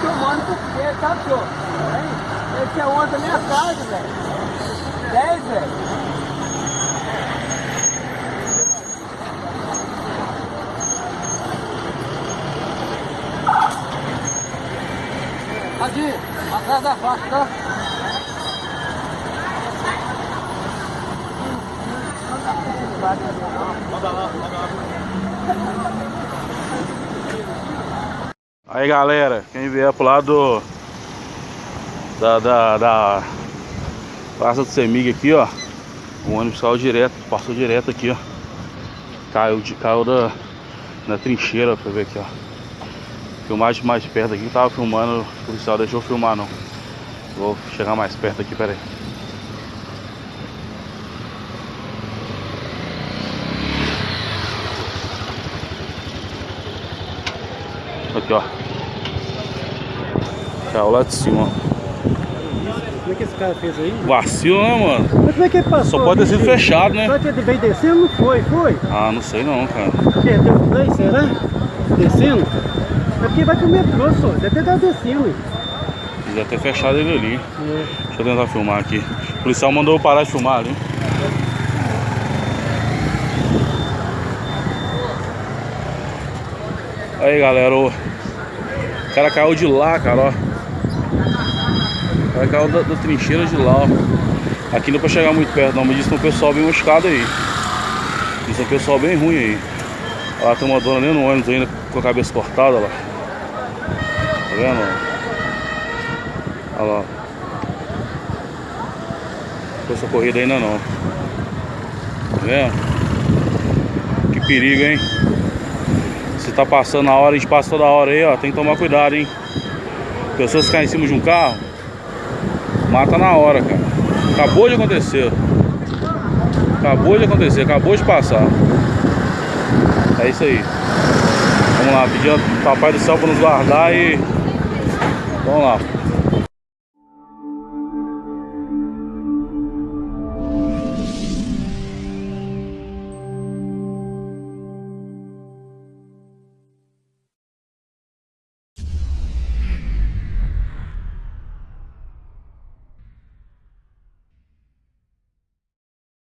Filmando porque, tá? Esse é ontem minha casa, velho. 10, velho. Aqui, atrás da faixa, tá? Aí galera, quem vier pro lado da, da, da Praça do Semig aqui, ó. O ônibus saiu direto, passou direto aqui, ó. Caiu, de, caiu da, na trincheira, pra ver aqui, ó. Filmagem mais perto aqui, tava filmando, o policial deixou filmar não. Vou chegar mais perto aqui, peraí. Aqui, ó. Caiu lá de cima. Como é que esse cara fez aí? Vacilo, né, mano? Mas como é que ele passou? Só pode ter sido fechado, né? Só que ele veio descendo? Não foi, foi? Ah, não sei não, cara. O será? Descendo? É porque vai pro metrô, só. Deve ter dado descendo. hein? Deve ter fechado ele ali. É. Deixa eu tentar filmar aqui. O policial mandou eu parar de filmar ali. Aí galera, o cara caiu de lá, cara, ó. O cara caiu da, da trincheira de lá, ó. Aqui não é pra chegar muito perto não, mas disse que um pessoal bem machucado aí. Disse que um pessoal bem ruim aí. Olha lá tem uma dona nem no ônibus ainda com a cabeça cortada lá. Tá vendo? Olha lá. Foi socorrido ainda não. Tá vendo? Que perigo, hein? Se tá passando a hora, a gente passa toda hora aí, ó. Tem que tomar cuidado, hein? Pessoas caem em cima de um carro, mata na hora, cara. Acabou de acontecer. Acabou de acontecer, acabou de passar. É isso aí. Vamos lá, pedir ao Papai do Céu para nos guardar e. Vamos lá.